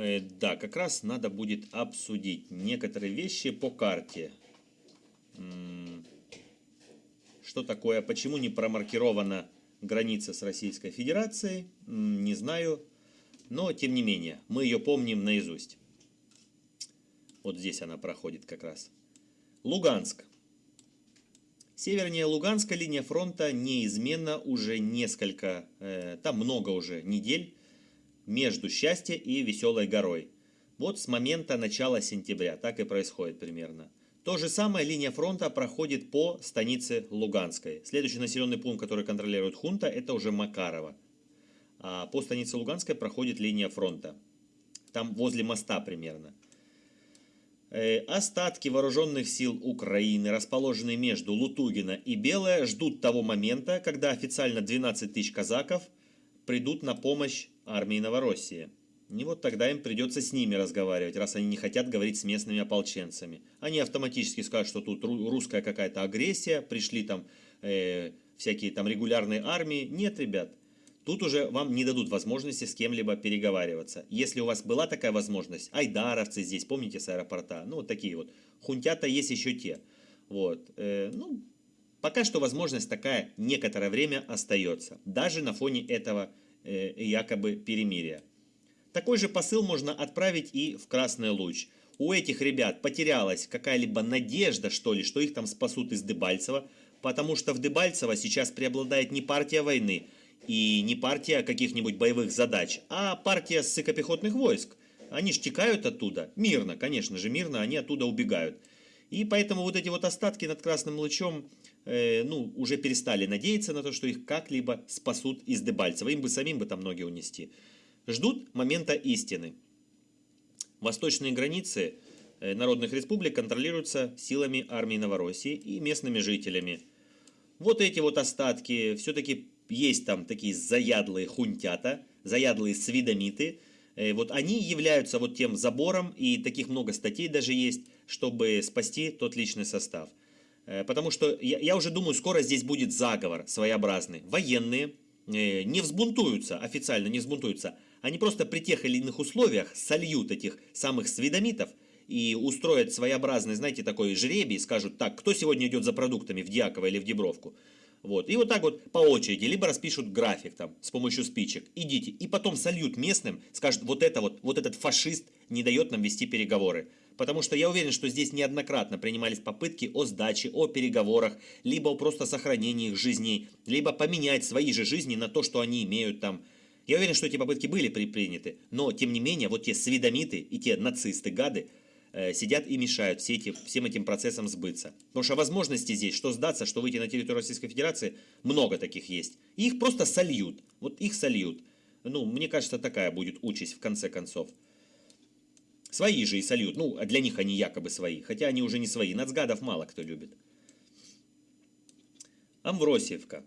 Э, да, как раз надо будет обсудить некоторые вещи по карте. Что такое, почему не промаркирована граница с Российской Федерацией, не знаю. Но, тем не менее, мы ее помним наизусть. Вот здесь она проходит как раз. Луганск. Севернее Луганска линия фронта неизменно уже несколько, э, там много уже недель, между Счастье и Веселой горой. Вот с момента начала сентября, так и происходит примерно. То же самое линия фронта проходит по станице Луганской. Следующий населенный пункт, который контролирует хунта, это уже Макарова. А по станице Луганской проходит линия фронта. Там возле моста примерно. Э, остатки вооруженных сил Украины, расположенные между Лутугина и Белое, ждут того момента, когда официально 12 тысяч казаков придут на помощь армии Новороссии. И вот тогда им придется с ними разговаривать, раз они не хотят говорить с местными ополченцами. Они автоматически скажут, что тут русская какая-то агрессия, пришли там э, всякие там регулярные армии. Нет, ребят, Тут уже вам не дадут возможности с кем-либо переговариваться. Если у вас была такая возможность, айдаровцы здесь, помните, с аэропорта, ну, вот такие вот. Хунтята есть еще те. Вот. Э, ну, пока что возможность такая некоторое время остается. Даже на фоне этого якобы перемирия. Такой же посыл можно отправить и в Красный Луч. У этих ребят потерялась какая-либо надежда, что ли, что их там спасут из Дебальцева, потому что в Дебальцево сейчас преобладает не партия войны, и не партия каких-нибудь боевых задач, а партия ссыкопехотных войск. Они ж текают оттуда, мирно, конечно же, мирно, они оттуда убегают. И поэтому вот эти вот остатки над Красным Лучом, э, ну, уже перестали надеяться на то, что их как-либо спасут из Дебальцева. Им бы самим бы там ноги унести. Ждут момента истины. Восточные границы э, народных республик контролируются силами армии Новороссии и местными жителями. Вот эти вот остатки все-таки есть там такие заядлые хунтята, заядлые свидомиты, э, вот они являются вот тем забором, и таких много статей даже есть, чтобы спасти тот личный состав. Э, потому что я, я уже думаю, скоро здесь будет заговор своеобразный. Военные э, не взбунтуются, официально не взбунтуются, они просто при тех или иных условиях сольют этих самых свидомитов и устроят своеобразный, знаете, такой жребий, скажут, так, кто сегодня идет за продуктами в Дьяково или в Дебровку? Вот. И вот так вот по очереди, либо распишут график там с помощью спичек, идите, и потом сольют местным, скажут, вот это вот, вот этот фашист не дает нам вести переговоры. Потому что я уверен, что здесь неоднократно принимались попытки о сдаче, о переговорах, либо о просто сохранении их жизней, либо поменять свои же жизни на то, что они имеют там. Я уверен, что эти попытки были предприняты, но тем не менее, вот те свидомиты и те нацисты, гады, Э, сидят и мешают все эти, всем этим процессам сбыться. Потому что возможности здесь, что сдаться, что выйти на территорию Российской Федерации, много таких есть. И их просто сольют. Вот их сольют. Ну, мне кажется, такая будет участь в конце концов. Свои же и сольют. Ну, а для них они якобы свои. Хотя они уже не свои. Нацгадов мало кто любит. Амвросиевка.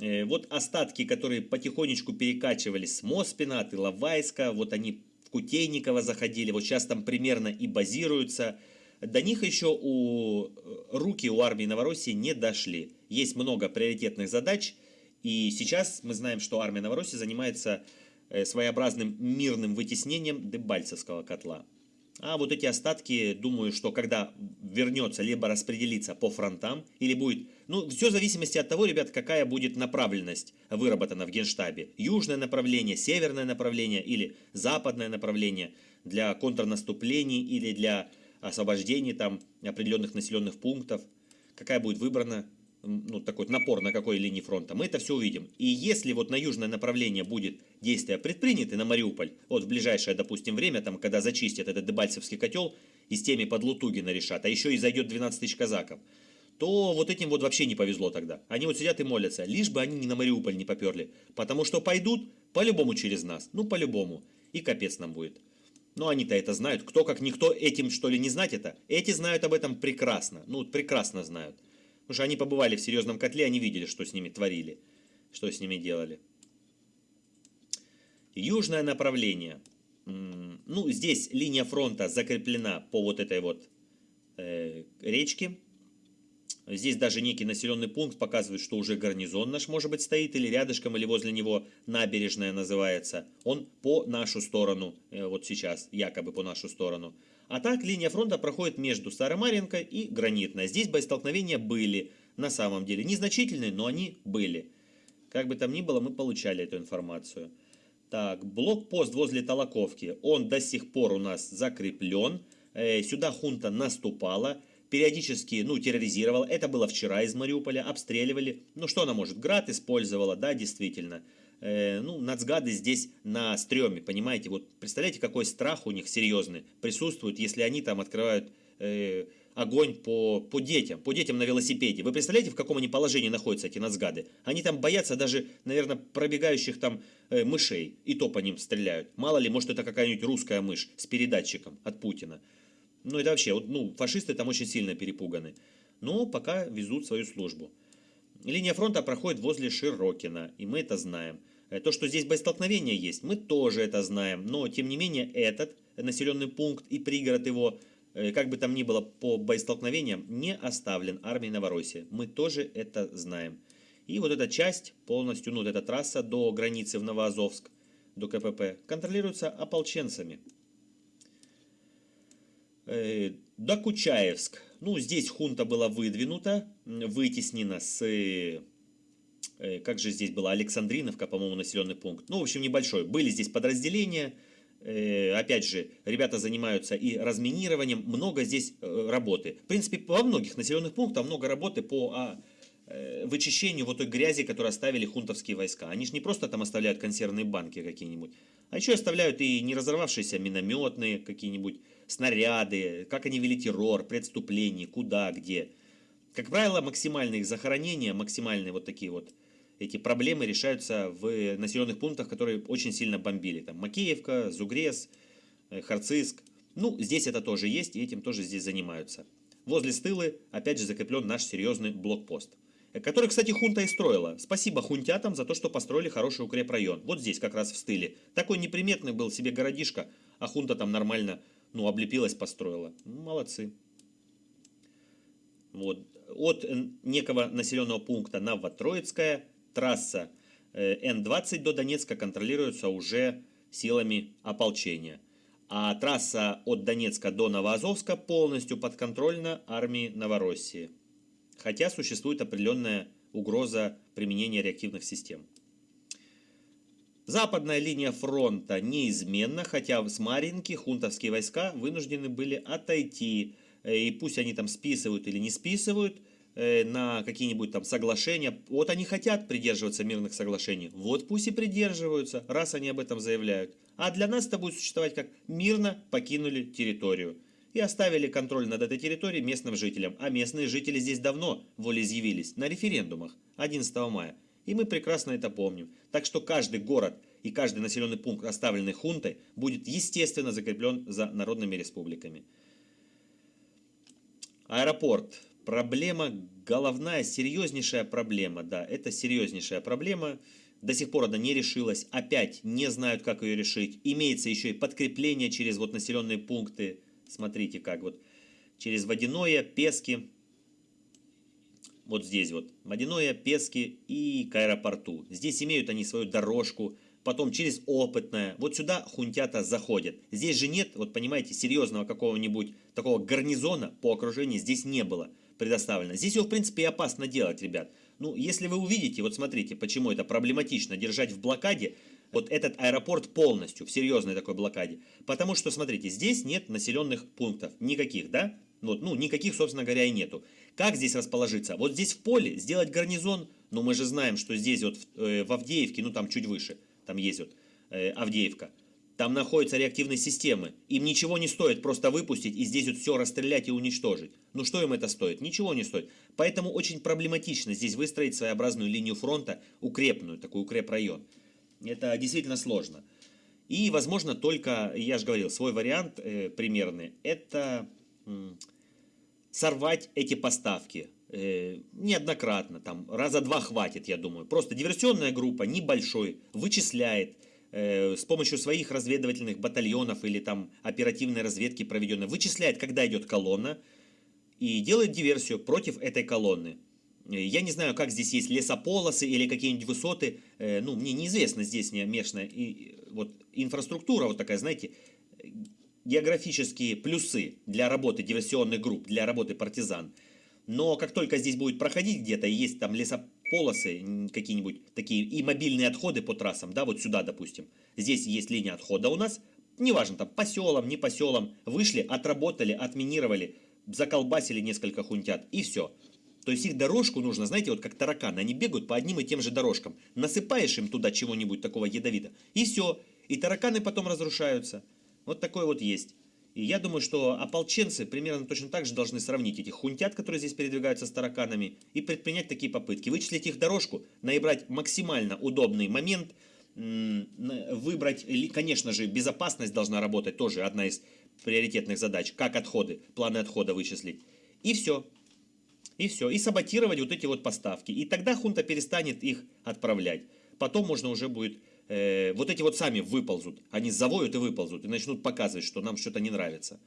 Э, вот остатки, которые потихонечку перекачивались с Моспина, от Иловайска, вот они в Кутейниково заходили, вот сейчас там примерно и базируются. До них еще у э, руки у армии Новороссии не дошли. Есть много приоритетных задач, и сейчас мы знаем, что армия Новороссии занимается своеобразным мирным вытеснением Дебальцевского котла. А вот эти остатки, думаю, что когда вернется, либо распределится по фронтам, или будет... Ну, все в зависимости от того, ребят, какая будет направленность выработана в Генштабе. Южное направление, северное направление или западное направление для контрнаступлений или для освобождения там определенных населенных пунктов. Какая будет выбрана ну, такой напор на какой линии фронта, мы это все увидим. И если вот на южное направление будет действие предпринято на Мариуполь, вот в ближайшее, допустим, время, там, когда зачистят этот Дебальцевский котел и с теми под Лутугина решат, а еще и зайдет 12 тысяч казаков, то вот этим вот вообще не повезло тогда. Они вот сидят и молятся, лишь бы они не на Мариуполь не поперли, потому что пойдут по-любому через нас, ну по-любому, и капец нам будет. Но они-то это знают, кто как никто этим что ли не знать это? Эти знают об этом прекрасно, ну прекрасно знают. Потому что они побывали в серьезном котле, они видели, что с ними творили, что с ними делали. Южное направление. Ну, здесь линия фронта закреплена по вот этой вот э, речке. Здесь даже некий населенный пункт показывает, что уже гарнизон наш, может быть, стоит, или рядышком, или возле него набережная называется. Он по нашу сторону, э, вот сейчас, якобы по нашу сторону. А так, линия фронта проходит между Старомаренко и Гранитной. Здесь боестолкновения были, на самом деле. Незначительные, но они были. Как бы там ни было, мы получали эту информацию. Так, блокпост возле Толоковки, он до сих пор у нас закреплен. Э, сюда хунта наступала периодически, ну, терроризировала. Это было вчера из Мариуполя, обстреливали. Ну, что она может? Град использовала, да, действительно. Э, ну, нацгады здесь на стреме, понимаете? Вот представляете, какой страх у них серьезный присутствует, если они там открывают э, огонь по, по детям, по детям на велосипеде. Вы представляете, в каком они положении находятся, эти нацгады? Они там боятся даже, наверное, пробегающих там э, мышей, и то по ним стреляют. Мало ли, может, это какая-нибудь русская мышь с передатчиком от Путина. Ну, это вообще, вот, ну, фашисты там очень сильно перепуганы. Но пока везут свою службу. Линия фронта проходит возле Широкина, и мы это знаем. Э, то, что здесь боестолкновения есть, мы тоже это знаем. Но, тем не менее, этот населенный пункт и пригород его, э, как бы там ни было по боестолкновениям, не оставлен армией Новороссии. Мы тоже это знаем. И вот эта часть полностью, ну, вот эта трасса до границы в Новоазовск, до КПП, контролируется ополченцами. Э, Докучаевск. Ну, здесь хунта была выдвинута, вытеснена с... Э, как же здесь была? Александриновка, по-моему, населенный пункт. Ну, в общем, небольшой. Были здесь подразделения. Э, опять же, ребята занимаются и разминированием. Много здесь работы. В принципе, во многих населенных пунктах много работы по а, вычищению вот той грязи, которую оставили хунтовские войска. Они же не просто там оставляют консервные банки какие-нибудь, а еще оставляют и не разорвавшиеся минометные какие-нибудь снаряды, как они вели террор, преступления, куда, где. Как правило, максимальные их захоронения, максимальные вот такие вот эти проблемы решаются в населенных пунктах, которые очень сильно бомбили. Там Макеевка, Зугрес, э, Харциск. Ну, здесь это тоже есть, и этим тоже здесь занимаются. Возле Стылы, опять же, закреплен наш серьезный блокпост. Который, кстати, хунта и строила. Спасибо хунтятам за то, что построили хороший укрепрайон. Вот здесь как раз в Стыле. Такой неприметный был себе городишко, а хунта там нормально ну, облепилась, построила. Ну, молодцы. Вот. От некого населенного пункта Новотроицкая трасса э, Н-20 до Донецка контролируется уже силами ополчения. А трасса от Донецка до Новоазовска полностью подконтрольна армии Новороссии. Хотя существует определенная угроза применения реактивных систем. Западная линия фронта неизменна, хотя с Маринки хунтовские войска вынуждены были отойти. Э, и пусть они там списывают или не списывают э, на какие-нибудь там соглашения. Вот они хотят придерживаться мирных соглашений. Вот пусть и придерживаются, раз они об этом заявляют. А для нас это будет существовать как мирно покинули территорию. И оставили контроль над этой территорией местным жителям. А местные жители здесь давно волеизъявились на референдумах 11 мая. И мы прекрасно это помним. Так что каждый город и каждый населенный пункт, оставленный хунтой, будет естественно закреплен за народными республиками. Аэропорт. Проблема головная, серьезнейшая проблема. Да, это серьезнейшая проблема. До сих пор она не решилась. Опять не знают, как ее решить. Имеется еще и подкрепление через вот населенные пункты. Смотрите, как вот. Через водяное, пески, вот здесь вот, Водяное, Пески и к аэропорту. Здесь имеют они свою дорожку, потом через Опытное. Вот сюда хунтята заходят. Здесь же нет, вот понимаете, серьезного какого-нибудь такого гарнизона по окружению здесь не было предоставлено. Здесь его, в принципе, и опасно делать, ребят. Ну, если вы увидите, вот смотрите, почему это проблематично держать в блокаде, вот этот аэропорт полностью, в серьезной такой блокаде. Потому что, смотрите, здесь нет населенных пунктов, никаких, да? Вот, ну, никаких, собственно говоря, и нету. Как здесь расположиться? Вот здесь в поле сделать гарнизон, но мы же знаем, что здесь вот э, в Авдеевке, ну там чуть выше, там есть вот э, Авдеевка, там находятся реактивные системы. Им ничего не стоит просто выпустить и здесь вот все расстрелять и уничтожить. Ну что им это стоит? Ничего не стоит. Поэтому очень проблематично здесь выстроить своеобразную линию фронта, укрепную, такой укрепрайон. Это действительно сложно. И, возможно, только, я же говорил, свой вариант э, примерный, это сорвать эти поставки э, неоднократно, там раза два хватит, я думаю. Просто диверсионная группа небольшой вычисляет э, с помощью своих разведывательных батальонов или там оперативной разведки проведенной, вычисляет, когда идет колонна, и делает диверсию против этой колонны. Э, я не знаю, как здесь есть лесополосы или какие-нибудь высоты. Э, ну, мне неизвестно здесь не местная и, вот, инфраструктура вот такая, знаете, географические плюсы для работы диверсионных групп, для работы партизан. Но как только здесь будет проходить где-то, есть там лесополосы какие-нибудь такие, и мобильные отходы по трассам, да, вот сюда, допустим. Здесь есть линия отхода у нас, неважно, там, по селам, не по селам, вышли, отработали, отминировали, заколбасили несколько хунтят, и все. То есть их дорожку нужно, знаете, вот как тараканы, они бегают по одним и тем же дорожкам. Насыпаешь им туда чего-нибудь такого ядовитого, и все. И тараканы потом разрушаются. Вот такое вот есть. И я думаю, что ополченцы примерно точно так же должны сравнить этих хунтят, которые здесь передвигаются с тараканами, и предпринять такие попытки. Вычислить их дорожку, наибрать максимально удобный момент, выбрать, конечно же, безопасность должна работать, тоже одна из приоритетных задач, как отходы, планы отхода вычислить. И все. И все. И саботировать вот эти вот поставки. И тогда хунта перестанет их отправлять. Потом можно уже будет... Э, вот эти вот сами выползут. Они завоют и выползут. И начнут показывать, что нам что-то не нравится.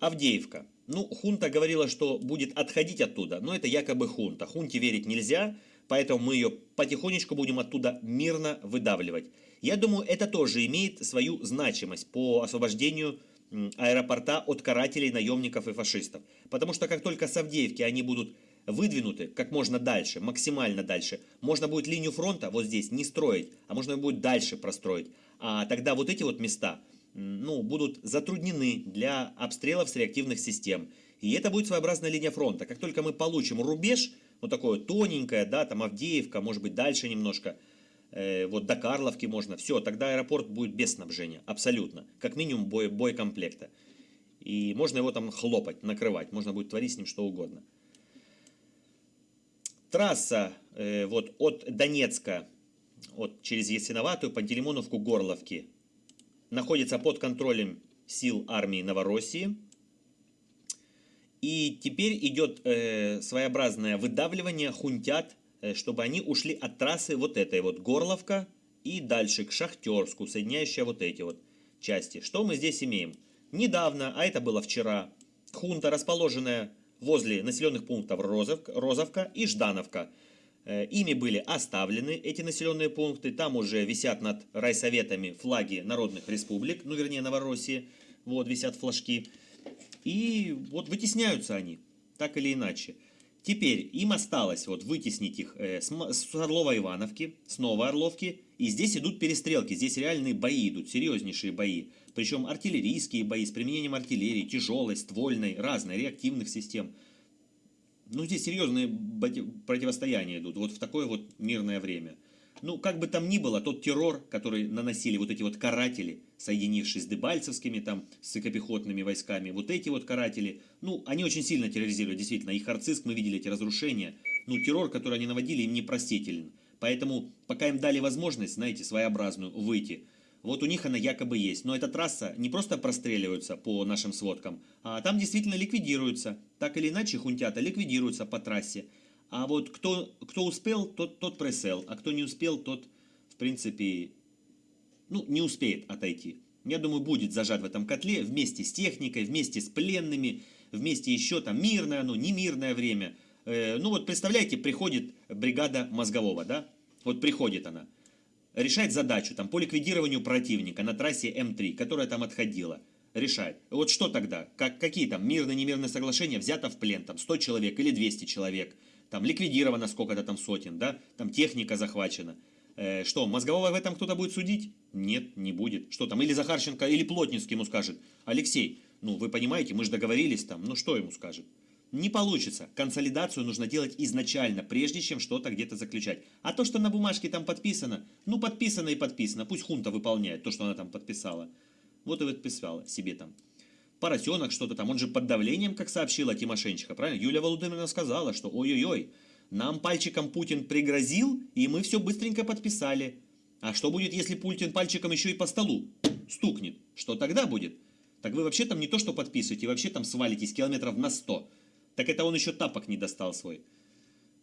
Авдеевка. Ну, хунта говорила, что будет отходить оттуда. Но это якобы хунта. Хунте верить нельзя. Поэтому мы ее потихонечку будем оттуда мирно выдавливать. Я думаю, это тоже имеет свою значимость по освобождению аэропорта от карателей, наемников и фашистов. Потому что как только с Авдеевки они будут выдвинуты как можно дальше, максимально дальше, можно будет линию фронта вот здесь не строить, а можно будет дальше простроить. А тогда вот эти вот места ну, будут затруднены для обстрелов с реактивных систем. И это будет своеобразная линия фронта. Как только мы получим рубеж, вот такое тоненькое, да, там Авдеевка, может быть дальше немножко, Э, вот до Карловки можно, все, тогда аэропорт будет без снабжения, абсолютно, как минимум бой, боекомплекта. И можно его там хлопать, накрывать, можно будет творить с ним что угодно. Трасса э, вот от Донецка, вот через Ясиноватую, Пантелеймоновку, Горловки, находится под контролем сил армии Новороссии. И теперь идет э, своеобразное выдавливание хунтят чтобы они ушли от трассы вот этой вот Горловка и дальше к Шахтерску, соединяющая вот эти вот части. Что мы здесь имеем? Недавно, а это было вчера, хунта, расположенная возле населенных пунктов Розовка, Розовка и Ждановка. Э, ими были оставлены эти населенные пункты, там уже висят над райсоветами флаги народных республик, ну вернее Новороссии, вот висят флажки. И вот вытесняются они, так или иначе. Теперь им осталось вот вытеснить их э, с, с Орлова-Ивановки, с Новой Орловки. И здесь идут перестрелки, здесь реальные бои идут, серьезнейшие бои. Причем артиллерийские бои с применением артиллерии, тяжелой, ствольной, разной, реактивных систем. Ну, здесь серьезные противостояния идут, вот в такое вот мирное время. Ну, как бы там ни было, тот террор, который наносили вот эти вот каратели, соединившись с дебальцевскими там, с сыкопехотными войсками, вот эти вот каратели, ну, они очень сильно терроризировали, действительно, их арциск, мы видели эти разрушения, ну, террор, который они наводили, им непростителен. Поэтому, пока им дали возможность, знаете, своеобразную, выйти, вот у них она якобы есть. Но эта трасса не просто простреливается по нашим сводкам, а там действительно ликвидируется. Так или иначе, хунтята ликвидируются по трассе. А вот кто, кто успел, тот, тот пресел, а кто не успел, тот, в принципе, ну, не успеет отойти. Я думаю, будет зажат в этом котле вместе с техникой, вместе с пленными, вместе еще там мирное оно, не мирное время. Э, ну вот представляете, приходит бригада мозгового, да? Вот приходит она, решает задачу там по ликвидированию противника на трассе М3, которая там отходила. Решает. Вот что тогда? Как, какие там мирно-немирные соглашения? Взято в плен там 100 человек или 200 человек – там ликвидировано сколько-то там сотен, да, там техника захвачена. Э, что, мозгового в этом кто-то будет судить? Нет, не будет. Что там, или Захарченко, или Плотницкий ему скажет, Алексей, ну вы понимаете, мы же договорились там, ну что ему скажет? Не получится. Консолидацию нужно делать изначально, прежде чем что-то где-то заключать. А то, что на бумажке там подписано, ну подписано и подписано. Пусть хунта выполняет то, что она там подписала. Вот и подписала себе там. Поросенок что-то там, он же под давлением, как сообщила Тимошенчика, правильно? Юлия Володимировна сказала, что ой-ой-ой, нам пальчиком Путин пригрозил, и мы все быстренько подписали. А что будет, если Путин пальчиком еще и по столу стукнет? Что тогда будет? Так вы вообще там не то что подписываете, вообще там свалитесь километров на 100. Так это он еще тапок не достал свой.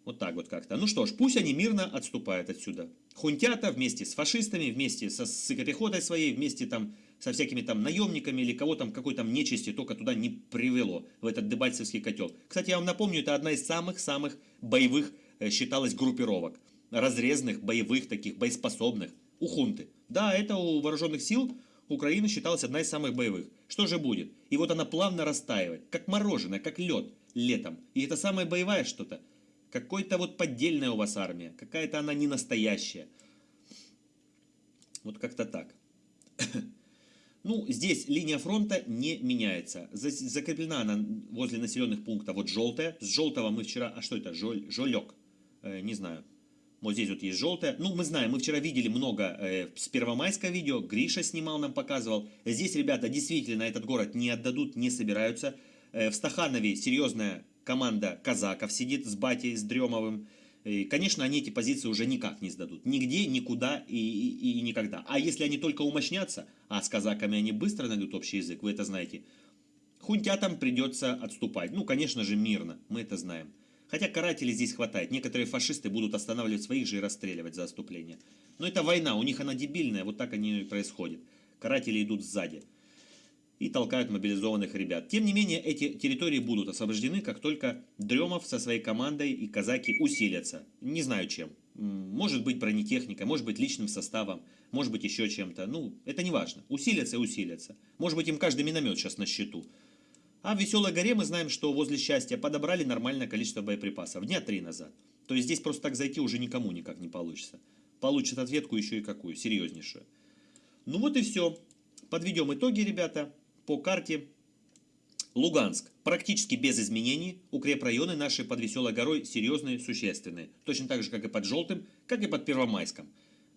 Вот так вот как-то. Ну что ж, пусть они мирно отступают отсюда. Хунтята вместе с фашистами, вместе со сыкопехотой своей, вместе там со всякими там наемниками или кого там, какой там нечисти только туда не привело, в этот Дебальцевский котел. Кстати, я вам напомню, это одна из самых-самых боевых э, считалась группировок. Разрезных, боевых таких, боеспособных. У хунты. Да, это у вооруженных сил Украины считалась одна из самых боевых. Что же будет? И вот она плавно растаивает, как мороженое, как лед летом. И это самая боевая что-то. Какой-то вот поддельная у вас армия. Какая-то она не настоящая. Вот как-то так. Ну, здесь линия фронта не меняется. Закреплена она возле населенных пунктов вот желтая. С желтого мы вчера... А что это? Жоль, жолек. Э, не знаю. Вот здесь вот есть желтая. Ну, мы знаем, мы вчера видели много э, с первомайского видео. Гриша снимал, нам показывал. Здесь, ребята, действительно этот город не отдадут, не собираются. Э, в Стаханове серьезная команда казаков сидит с батей, с Дремовым. И, конечно, они эти позиции уже никак не сдадут. Нигде, никуда и, и, и никогда. А если они только умощнятся, а с казаками они быстро найдут общий язык, вы это знаете, хунтятам придется отступать. Ну, конечно же, мирно, мы это знаем. Хотя карателей здесь хватает. Некоторые фашисты будут останавливать своих же и расстреливать за отступление. Но это война, у них она дебильная, вот так они и происходит. Каратели идут сзади и толкают мобилизованных ребят. Тем не менее, эти территории будут освобождены, как только Дремов со своей командой и казаки усилятся. Не знаю чем. Может быть бронетехника, может быть личным составом, может быть еще чем-то. Ну, это не важно. Усилятся и усилятся. Может быть им каждый миномет сейчас на счету. А в Веселой горе мы знаем, что возле счастья подобрали нормальное количество боеприпасов. Дня три назад. То есть здесь просто так зайти уже никому никак не получится. Получит ответку еще и какую, серьезнейшую. Ну вот и все. Подведем итоги, ребята по карте Луганск. Практически без изменений. Укрепрайоны наши под Веселой горой серьезные, существенные. Точно так же, как и под Желтым, как и под Первомайском.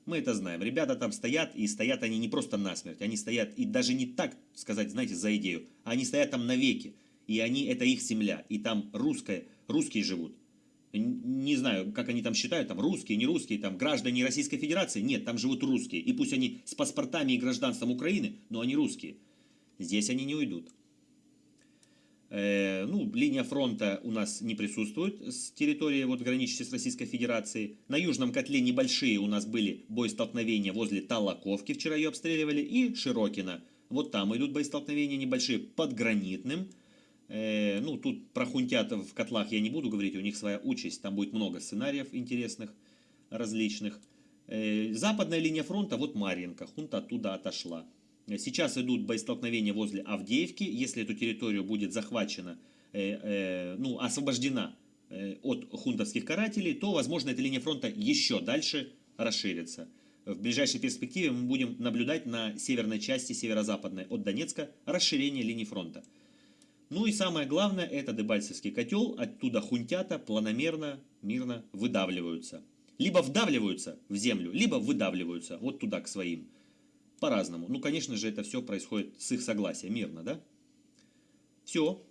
Мы это знаем. Ребята там стоят, и стоят они не просто насмерть. Они стоят, и даже не так сказать, знаете, за идею. Они стоят там навеки. И они, это их земля. И там русская, русские живут. Не знаю, как они там считают, там русские, не русские, там граждане Российской Федерации. Нет, там живут русские. И пусть они с паспортами и гражданством Украины, но они русские. Здесь они не уйдут. Э, ну, линия фронта у нас не присутствует с территории, вот, граничащей с Российской Федерацией. На Южном котле небольшие у нас были боестолкновения возле Талаковки, вчера ее обстреливали, и Широкина. Вот там идут боестолкновения небольшие под Гранитным. Э, ну, тут про хунтят в котлах я не буду говорить, у них своя участь. Там будет много сценариев интересных, различных. Э, западная линия фронта, вот Марьинка, хунта оттуда отошла. Сейчас идут боестолкновения возле Авдеевки. Если эту территорию будет захвачена, э, э, ну, освобождена э, от хунтовских карателей, то, возможно, эта линия фронта еще дальше расширится. В ближайшей перспективе мы будем наблюдать на северной части, северо-западной от Донецка, расширение линии фронта. Ну и самое главное, это Дебальцевский котел, оттуда хунтята планомерно, мирно выдавливаются. Либо вдавливаются в землю, либо выдавливаются вот туда, к своим по-разному. Ну, конечно же, это все происходит с их согласия, мирно, да? Все.